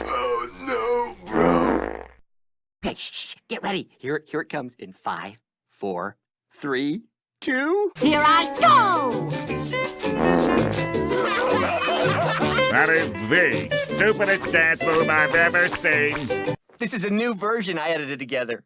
Oh no, bro. Okay, shh, get ready. Here, here it comes in five, four, three, two. Here I go! That is the stupidest dance move I've ever seen. This is a new version I edited together.